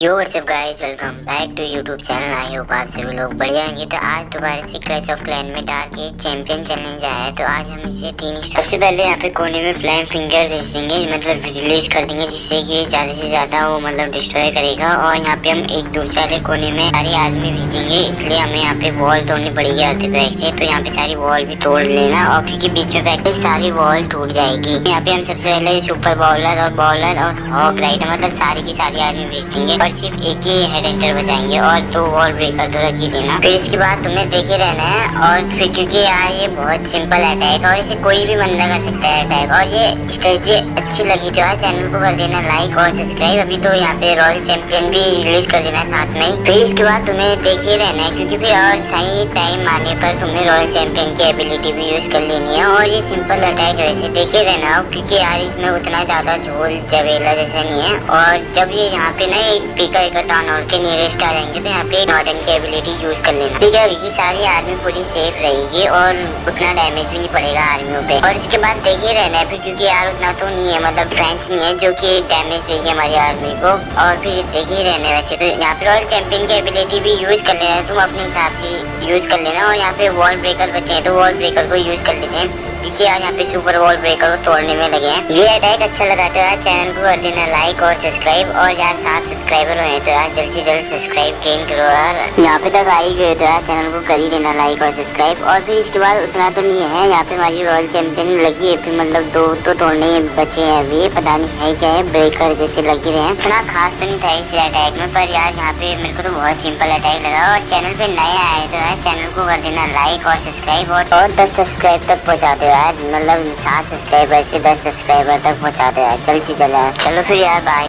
Yo what's up guys welcome back to YouTube channel I hope आप सभी लोग बढ़िया होंगे। तो आज दोबारा से क्लैश ऑफ़ क्लैन में डाल के चैंपियन चैलेंज आया है। तो आज हम इसे तीन सबसे पहले यहाँ पे कोने में फ्लैम फिंगर भेज देंगे मतलब रिलीज़ कर देंगे, जिससे कि ज़्यादा से ज़्यादा वो मतलब डिस्ट्रॉय करेगा। और यहाँ पे हम एक दूसरे वाले कोने में सारे आदमी भेजेंगे, इसलिए हमें यहाँ पे वॉल तोड़नी पड़ेगी आते बैग से। तो यहाँ पे सारी वॉल भी तोड़ लेना और क्योंकि बीच में बैग सारी वॉल टूट जाएगी। यहाँ पे हम सबसे पहले सुपर बॉलर और बॉलर और हॉक राइडर मतलब सारी की सारी आदमी भेज देंगे। और सिर्फ़ एक ही हेड एंटर बचाएँगे और दो वॉल ब्रेकर तो रख ही देना। फिर इसके बाद तुम्हें देखे रहना है और फिर क्योंकि यार ये बहुत सिंपल अटैक और इसे कोई भी बंदा कर सकता है अटैक और ये स्ट्रेटजी अच्छी लगी तो यार चैनल को कर देना लाइक और सब्सक्राइब अभी तो यहाँ पे रॉयल चैंपियन भी रिलीज़ कर देना साथ में ही। फिर इसके बाद तुम्हें देखे रहना है क्योंकि फिर और सही टाइम आने पर तुम्हें रॉयल चैंपियन की एबिलिटी भी यूज़ कर लेनी है और ये सिंपल अटैक है वैसे। देखे रहना क्योंकि यार इसमें उतना ज़्यादा झोल जवेला जैसा नहीं है। और जब ये यहाँ पे ना एक पीका एक टाउन हॉल के नियरेस्ट आ जाएँगे तो यहाँ पे नॉर्डन की एबिलिटी यूज़ कर लेना ठीक है ये सारी आर्मी पूरी सेफ़ रहेगी और उतना डैमेज भी नहीं पड़ेगा आर्मियों पे। और इसके बाद देखे रहना है फिर, क्योंकि यार उतना तो नहीं है मतलब फ्रेंच नहीं है, जो कि डैमेज देगी हमारी आर्मी को। और फिर देखे रहने वैसे तो यहाँ पे रॉयल चैंपियन की एबिलिटी भी यूज़ कर लेना तुम अपने हिसाब से यूज़ कर लेना और यहाँ पे वॉल ब्रेकर बचे हैं तो वॉल ब्रेकर को यूज़ कर लेते हैं। क्योंकि आज यहाँ पे सुपर बॉल ब्रेकर को तोड़ने में लगे हैं। ये अटैक अच्छा लगा तो यार चैनल को कर देना लाइक और सब्सक्राइब और यार सात सब्सक्राइबर हुए तो यार जल्द से जल्द सब्सक्राइब गेन करो यार। यहाँ पे तक आ ही गए तो यार चैनल को कर ही देना लाइक और सब्सक्राइब और फिर इसके बाद उतना तो नहीं है, यहाँ पे हमारी रॉयल चैंपियन लगी है, फिर मतलब दो तो तोड़ने बचे हैं अभी। पता नहीं है क्या है ब्रेकर जैसे लगे रहे हैं। इतना खास तो नहीं था इस अटैक में, पर यार यहाँ पे मेरे को तो बहुत सिंपल अटैक लगा और चैनल पे नया आए तो यार चैनल को कर देना लाइक और सब्सक्राइब और दस सब्सक्राइब तक पहुँचा दो यार मतलब सात सब्सक्राइबर से दस सब्सक्राइबर तक पहुँचा दो यार। चल सी चला चलो फिर यार बाय